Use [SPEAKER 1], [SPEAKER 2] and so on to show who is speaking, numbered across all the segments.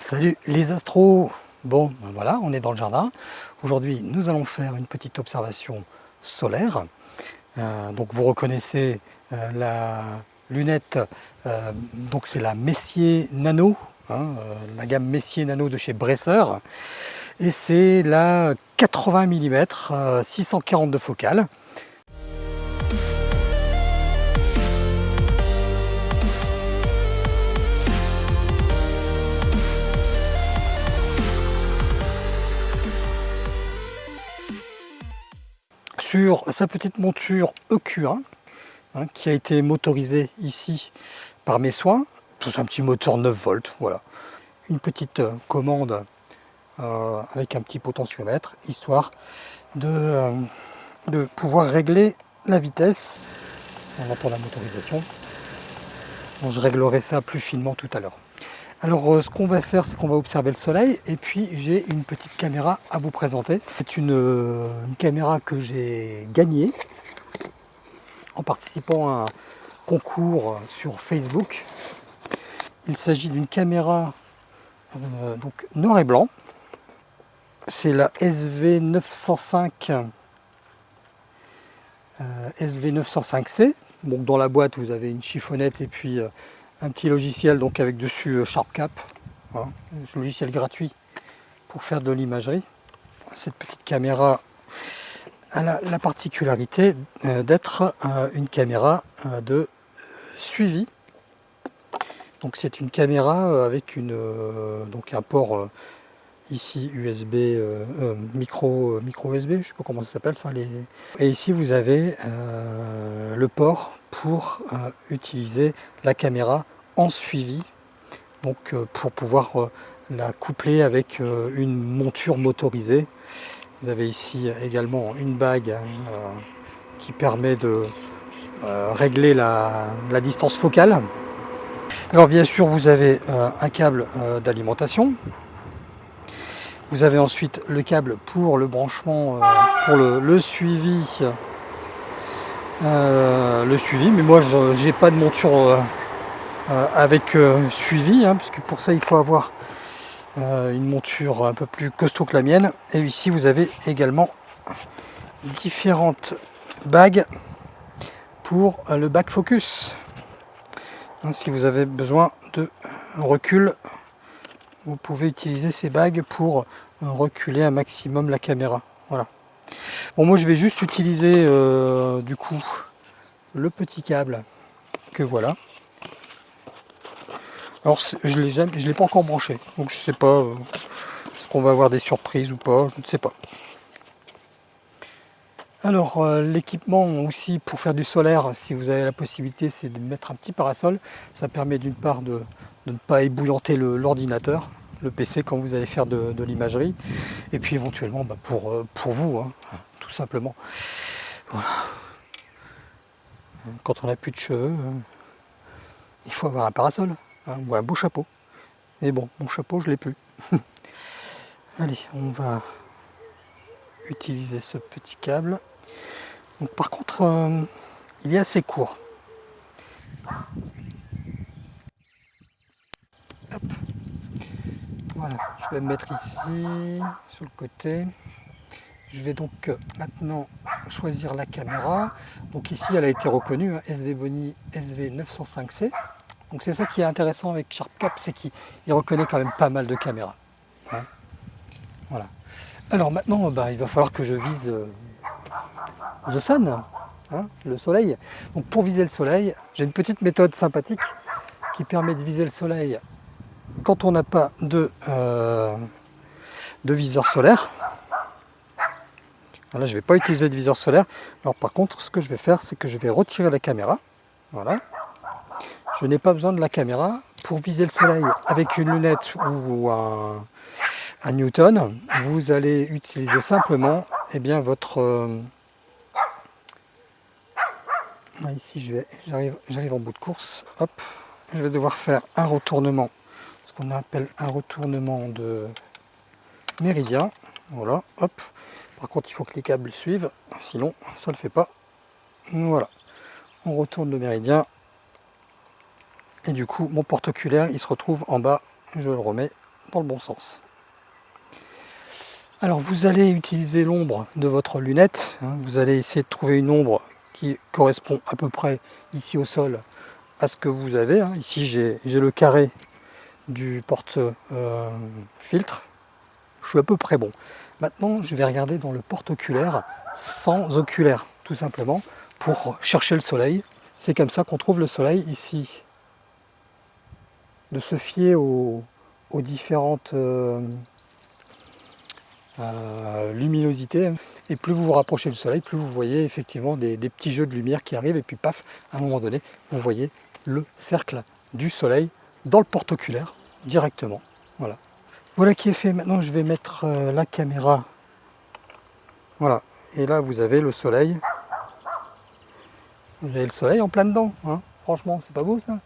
[SPEAKER 1] Salut les astros Bon, ben voilà, on est dans le jardin. Aujourd'hui, nous allons faire une petite observation solaire. Euh, donc vous reconnaissez euh, la lunette, euh, donc c'est la Messier Nano, hein, la gamme Messier Nano de chez Bresser. Et c'est la 80 mm 642 focale. Sur sa petite monture EQ1 hein, qui a été motorisée ici par mes soins. C'est un petit moteur 9 volts, voilà. Une petite euh, commande euh, avec un petit potentiomètre, histoire de, euh, de pouvoir régler la vitesse. On entend la motorisation. je réglerai ça plus finement tout à l'heure. Alors euh, ce qu'on va faire, c'est qu'on va observer le soleil et puis j'ai une petite caméra à vous présenter. C'est une, euh, caméra que j'ai gagnée en participant à un concours sur Facebook. Il s'agit d'une caméra euh, noir et blanc. C'est la SV905 SV905C. Donc dans la boîte vous avez une chiffonnette et puis un petit logiciel donc avec dessus euh, SharpCap, un logiciel gratuit pour faire de l'imagerie. Cette petite caméra a la, particularité euh, d'être euh, une caméra de suivi. Donc c'est une caméra avec une, donc un port ici USB, micro, micro USB, je ne sais pas comment ça s'appelle ça. Les... Et ici vous avez le port pour euh, utiliser la caméra en suivi donc euh, pour pouvoir euh, la coupler avec une monture motorisée. Vous avez ici également une bague qui permet de régler la, distance focale. Alors bien sûr vous avez un câble d'alimentation. Vous avez ensuite le câble pour le branchement pour le suivi euh, le suivi. Mais moi, je n'ai pas de monture euh, euh, avec suivi, hein, parce que pour ça, il faut avoir une monture un peu plus costaud que la mienne. Et ici, vous avez également différentes bagues pour le back focus. Hein, si vous avez besoin de recul, vous pouvez utiliser ces bagues pour reculer un maximum la caméra. Voilà. Bon, moi je vais juste utiliser euh, du coup le petit câble que voilà. Alors je je l'ai pas encore branché, donc je sais pas euh, ce qu'on va avoir des surprises ou pas, je ne sais pas. Alors euh, l'équipement aussi pour faire du solaire, si vous avez la possibilité, c'est de mettre un petit parasol. Ça permet d'une part de, ne pas ébouillanter l'ordinateur, le PC quand vous allez faire de, l'imagerie. Et puis éventuellement bah, pour, euh, pour vous hein, tout simplement. Quand on n'a plus de cheveux euh, il faut avoir un parasol hein, ou un beau chapeau. Mais bon mon chapeau je l'ai plus. Allez on va utiliser ce petit câble. Donc par contre euh, il est assez court Voilà, je vais me mettre ici, sur le côté. Je vais donc euh, maintenant choisir la caméra. Donc ici, elle a été reconnue, hein, SV Boni SV905C. Donc c'est ça qui est intéressant avec SharpCap, c'est qu'il reconnaît quand même pas mal de caméras. Hein. Voilà. Alors maintenant, bah, il va falloir que je vise euh, The Sun, hein, le soleil. Donc pour viser le soleil, j'ai une petite méthode sympathique qui permet de viser le soleil quand on n'a pas de, euh, de viseur solaire, là je ne vais pas utiliser de viseur solaire. Alors par contre, ce que je vais faire, c'est que je vais retirer la caméra. Voilà. Je n'ai pas besoin de la caméra pour viser le soleil avec une lunette ou un, Newton. Vous allez utiliser simplement eh bien, votre... Euh, ici, j'arrive en bout de course. Hop, je vais devoir faire un retournement ce qu'on appelle un retournement de méridien. Voilà, hop. Par contre, il faut que les câbles suivent, sinon ça ne le fait pas. Voilà, on retourne le méridien. Et du coup, mon porte-oculaire, il se retrouve en bas. Je le remets dans le bon sens. Alors vous allez utiliser l'ombre de votre lunette, hein. vous allez essayer de trouver une ombre qui correspond à peu près ici au sol à ce que vous avez. Hein. Ici j'ai le carré du porte-filtre, euh, je suis à peu près bon. Maintenant je vais regarder dans le porte-oculaire sans oculaire tout simplement pour chercher le soleil. C'est comme ça qu'on trouve le soleil ici. De se fier aux, différentes... Euh, euh, luminosité. Et plus vous vous rapprochez du soleil, plus vous voyez effectivement des, petits jeux de lumière qui arrivent. Et puis paf, à un moment donné, vous voyez le cercle du soleil dans le porte-oculaire directement. Voilà. Voilà qui est fait. Maintenant, je vais mettre euh, la caméra. Voilà. Et là, vous avez le soleil. Vous avez le soleil en plein dedans. Hein. Franchement, c'est pas beau ça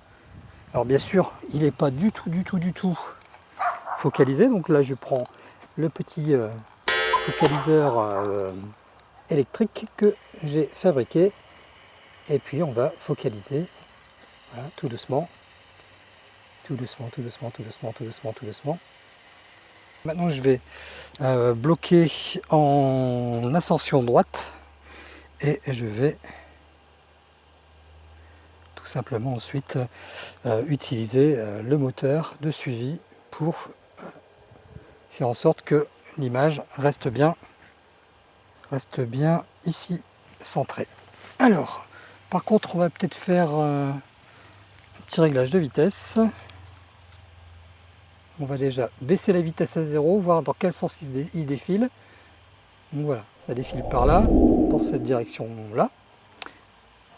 [SPEAKER 1] Alors bien sûr, il n'est pas du tout, du tout, du tout focalisé. Donc là, je prends le petit euh, focaliseur euh, électrique que j'ai fabriqué et puis on va focaliser tout doucement tout doucement tout doucement tout doucement tout doucement tout doucement maintenant je vais euh, bloquer en ascension droite et je vais tout simplement ensuite utiliser le moteur de suivi pour faire en sorte que l'image reste bien, reste bien ici centrée. Alors, par contre, on va peut-être faire euh, un petit réglage de vitesse. On va déjà baisser la vitesse à zéro, voir dans quel sens il défile. Voilà, ça défile par là, dans cette direction-là.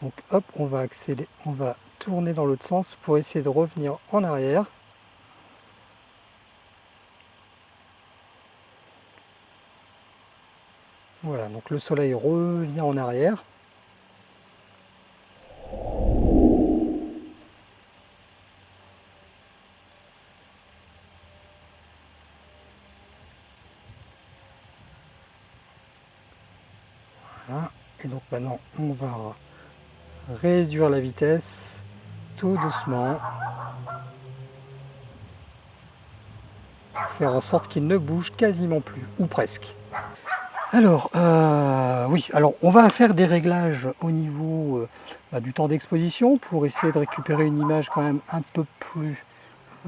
[SPEAKER 1] Donc hop, on va accélérer, on va tourner dans l'autre sens pour essayer de revenir en arrière. Voilà, donc le soleil revient en arrière. Voilà, et donc maintenant on va la vitesse tout doucement faire en sorte qu'il ne bouge quasiment plus, ou presque. Alors, euh, oui, alors on va faire des réglages au niveau euh, bah, du temps d'exposition pour essayer de récupérer une image quand même un peu plus,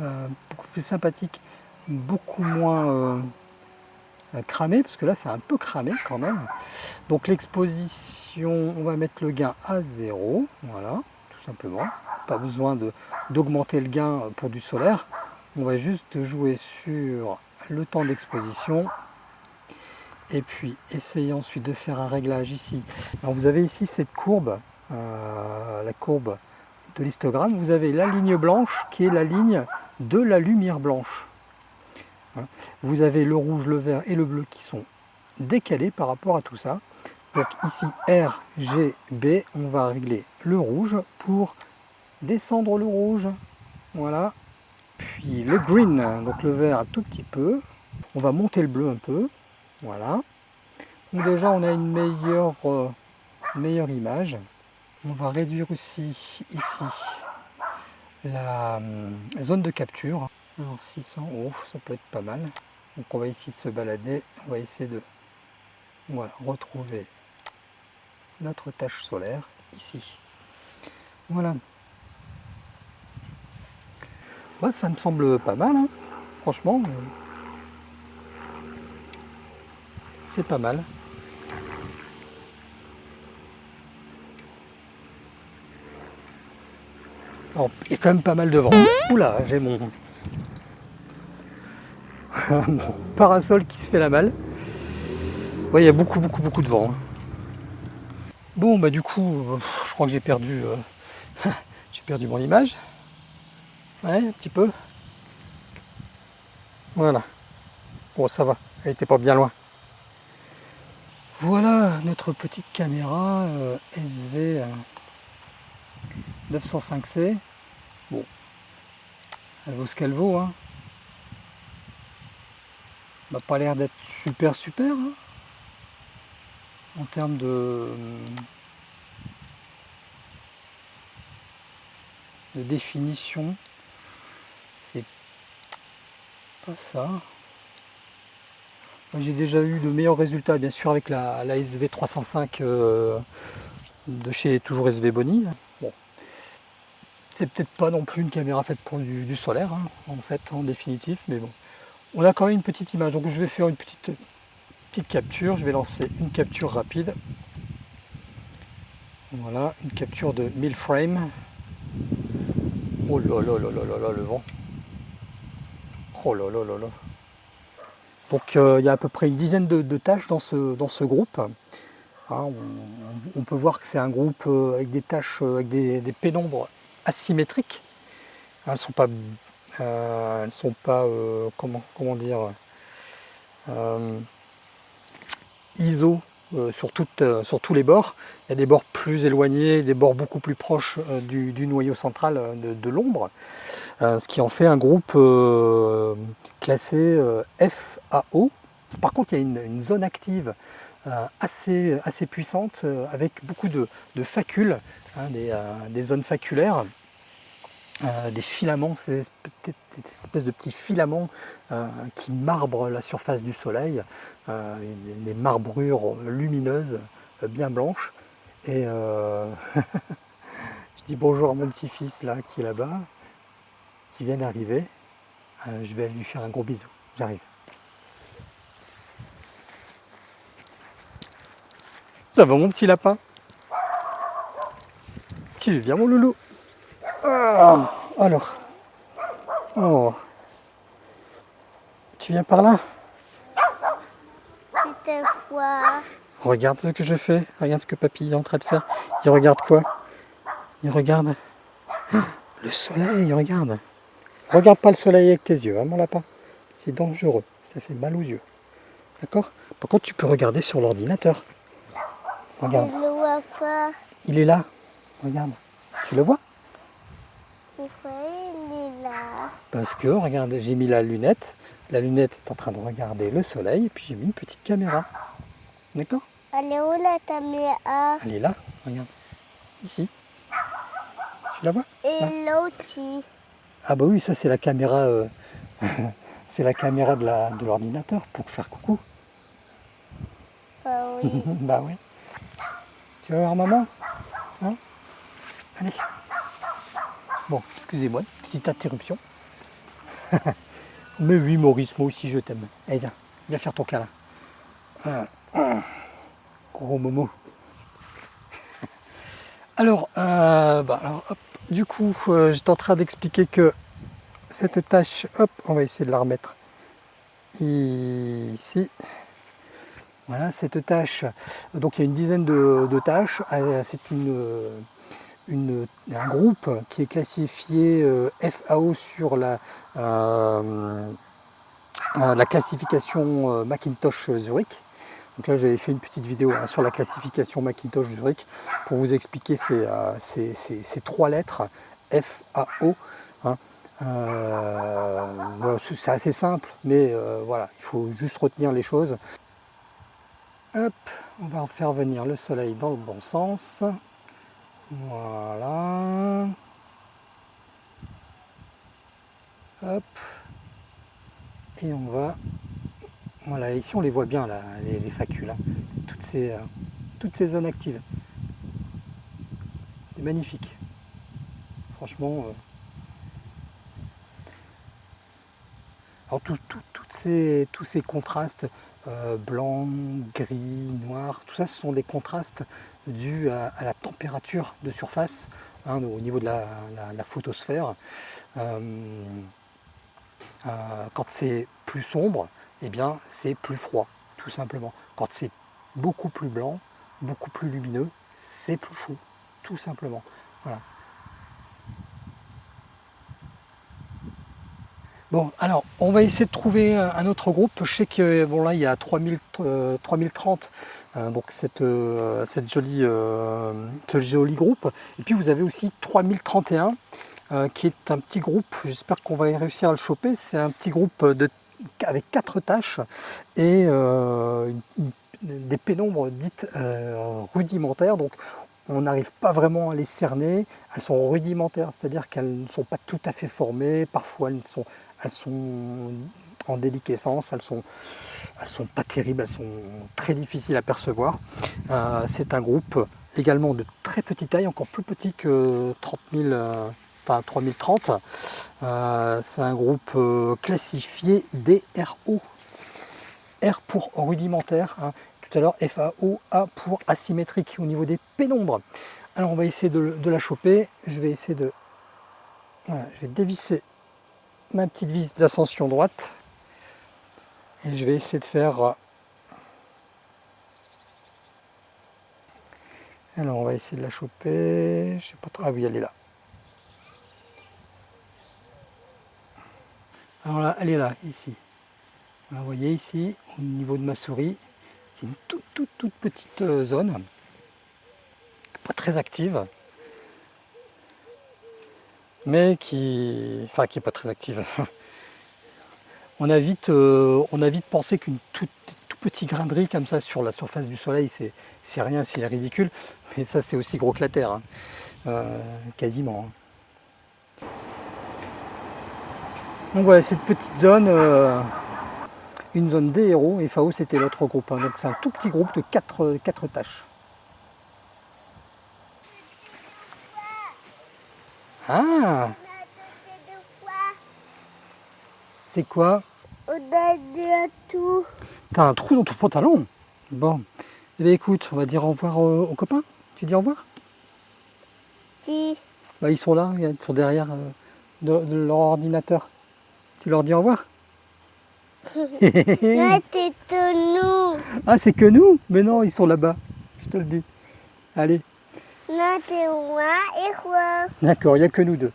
[SPEAKER 1] euh, beaucoup plus sympathique, beaucoup moins cramée, parce que là c'est un peu cramé quand même. Donc l'exposition, on va mettre le gain à zéro, voilà, tout simplement. Pas besoin d'augmenter le gain pour du solaire. On va juste jouer sur le temps d'exposition et puis essayez ensuite de faire un réglage ici. Alors vous avez ici cette courbe, euh, la courbe de l'histogramme, vous avez la ligne blanche qui est la ligne de la lumière blanche. Vous avez le rouge, le vert et le bleu qui sont décalés par rapport à tout ça. Donc ici R, G, B, on va régler le rouge pour descendre le rouge. Voilà. Puis le green, donc le vert un tout petit peu. On va monter le bleu un peu. Voilà. Donc déjà on a une meilleure, euh, image. On va réduire aussi ici la euh, zone de capture. Alors 600, oh, ça peut être pas mal. Donc on va ici se balader, on va essayer de voilà, retrouver notre tâche solaire ici. Voilà. Moi ça me semble pas mal, hein. franchement. C'est pas mal. il y a quand même pas mal de vent. Oula, j'ai mon... parasol qui se fait la malle. Il y a beaucoup, beaucoup, beaucoup de vent. Hein. Bon, bah du coup, je crois que j'ai perdu, euh, j'ai perdu mon image. Ouais, un petit peu. Voilà. Bon, ça va, elle était pas bien loin. Voilà notre petite caméra euh, SV 905C. Euh, bon, elle vaut ce qu'elle vaut. Hein. N'a pas l'air d'être super super hein. en termes de, de définition. C'est pas ça. J'ai déjà eu de meilleurs résultats, bien sûr, avec la, SV305 euh, de chez toujours SV Bonnie. Bon. C'est peut-être pas non plus une caméra faite pour du, solaire, hein, en fait, en définitif, mais bon. On a quand même une petite image, donc je vais faire une petite, petite capture. Je vais lancer une capture rapide. Voilà, une capture de 1000 frames. Oh là là là là là là, le vent. Oh là là là là. Donc euh, il y a à peu près une dizaine de, tâches dans ce, dans ce groupe. Hein, on, peut voir que c'est un groupe euh, avec des tâches, euh, avec des, pénombres asymétriques. Elles ne sont pas, elles sont pas comment, comment dire, ISO sur, sur, tous les bords. Il y a des bords plus éloignés, des bords beaucoup plus proches du, noyau central de, l'ombre, ce qui en fait un groupe classé FAO. Par contre, il y a une, zone active assez, assez puissante avec beaucoup de, facules, hein, des, zones faculaires. Des filaments, ces espèces de petits filaments qui marbrent la surface du soleil, des marbrures lumineuses bien blanches. Et je dis bonjour à mon petit-fils là qui est là-bas, qui vient d'arriver. Euh, je vais lui faire un gros bisou. J'arrive. Ça va mon petit lapin? Tu viens mon loulou? Ah, Alors. Oh. Tu viens par là Regarde ce que je fais. Regarde ce que papy est en train de faire. Il regarde quoi Il regarde le soleil, regarde. Regarde pas le soleil avec tes yeux, hein, mon lapin. C'est dangereux, ça fait mal aux yeux. D'accord Par contre, tu peux regarder sur l'ordinateur. Regarde.
[SPEAKER 2] Je le vois pas.
[SPEAKER 1] Il est là. Regarde. Tu le vois
[SPEAKER 2] Il est là
[SPEAKER 1] Parce que, regarde, j'ai mis la lunette. La lunette est en train de regarder le soleil et puis j'ai mis une petite caméra. D'accord?
[SPEAKER 2] Elle est où la caméra?
[SPEAKER 1] Elle est là, regarde. Ici. Tu la vois?
[SPEAKER 2] Et l'autre
[SPEAKER 1] ah bah oui, ça c'est la caméra, euh, c'est la caméra de l'ordinateur pour faire coucou.
[SPEAKER 2] Bah oui.
[SPEAKER 1] bah oui. Tu vas voir maman? Hein? Allez. Bon, excusez-moi, petite interruption. Mais oui Maurice, moi aussi je t'aime. Allez viens, viens faire ton câlin. Gros momo. Alors, euh, bah, du coup, euh, j'étais en train d'expliquer que cette tâche, hop, on va essayer de la remettre ici. Voilà, cette tâche, donc il y a une dizaine de, tâches, euh, c'est une, un groupe qui est classifié euh, FAO sur la, la classification Macintosh Zurich. Donc là, j'avais fait une petite vidéo hein, sur la classification Macintosh Zurich pour vous expliquer ces, euh, trois lettres FAO. Hein. Euh, c'est assez simple, mais euh, voilà, il faut juste retenir les choses. Hop, on va faire venir le soleil dans le bon sens. Voilà. Hop. Et on va voilà, ici on les voit bien, là, les, facules, hein. toutes, ces, euh, toutes ces zones actives. C'est magnifique. Franchement. Euh. Alors ces, tous ces contrastes, euh, blanc, gris, noir, tout ça ce sont des contrastes dus à, la température de surface hein, au niveau de la, photosphère. quand c'est plus sombre, eh bien c'est plus froid, tout simplement. Quand c'est beaucoup plus blanc, beaucoup plus lumineux, c'est plus chaud, tout simplement. Voilà. Bon, alors, on va essayer de trouver un autre groupe. Je sais que, bon là, il y a 3000, 3030, euh, euh, donc cette, euh, cette jolie, ce joli groupe. Et puis, vous avez aussi 3031, qui est un petit groupe, j'espère qu'on va réussir à le choper. C'est un petit groupe de avec quatre tâches et euh, des pénombres dites euh, rudimentaires. Donc on n'arrive pas vraiment à les cerner. Elles sont rudimentaires, c'est-à-dire qu'elles ne sont pas tout à fait formées. Parfois elles sont, elles sont en déliquescence, elles sont, elles sont pas terribles, elles sont très difficiles à percevoir. Euh, c'est un groupe également de très petite taille, encore plus petit que 30 000, euh, enfin 3030. Euh, c'est un groupe classifié DRO. R pour rudimentaire, hein. tout à l'heure FAO, A pour asymétrique au niveau des pénombres. Alors on va essayer de, de la choper, je vais essayer de... Voilà, je vais dévisser ma petite vis d'ascension droite. Et je vais essayer de faire euh, alors on va essayer de la choper. Je sais pas trop. Ah oui elle est là. Alors là elle est là ici. Vous voyez ici au niveau de ma souris. C'est une toute toute toute petite euh, zone. Pas très active mais qui enfin qui est pas très active on a vite, euh, on a vite pensé qu'une tout, tout petit grain de comme ça sur la surface du soleil, c'est rien, c'est ridicule. Mais ça, c'est aussi gros que la Terre, hein. Euh, quasiment. hein. Donc voilà, cette petite zone, euh, une zone DRO, et FAO c'était l'autre groupe. hein. Donc c'est un tout petit groupe de 4, quatre tâches. Ah, c'est quoi
[SPEAKER 2] On a dit tout.
[SPEAKER 1] T'as un trou dans ton pantalon Bon. Eh bien écoute, on va dire au revoir aux copains. Tu dis au revoir
[SPEAKER 2] Si.
[SPEAKER 1] bah, Ils sont là, ils sont derrière euh, de, de leur ordinateur. Tu leur dis au revoir
[SPEAKER 2] Là, nous.
[SPEAKER 1] Ah, c'est que nous Mais non, ils sont là-bas. Je te le dis. Allez,
[SPEAKER 2] T'es moi et quoi
[SPEAKER 1] d'accord, il n'y a que nous deux.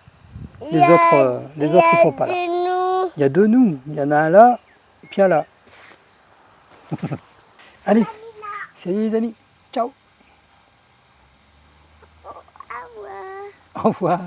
[SPEAKER 1] Les
[SPEAKER 2] y a-
[SPEAKER 1] autres, euh, les
[SPEAKER 2] il y
[SPEAKER 1] autres, ils
[SPEAKER 2] a
[SPEAKER 1] sont pas là.
[SPEAKER 2] nous.
[SPEAKER 1] Il y a deux nous. Il y en a un là, et puis un là. Allez, salut les amis. Ciao.
[SPEAKER 2] Au revoir.
[SPEAKER 1] Au revoir.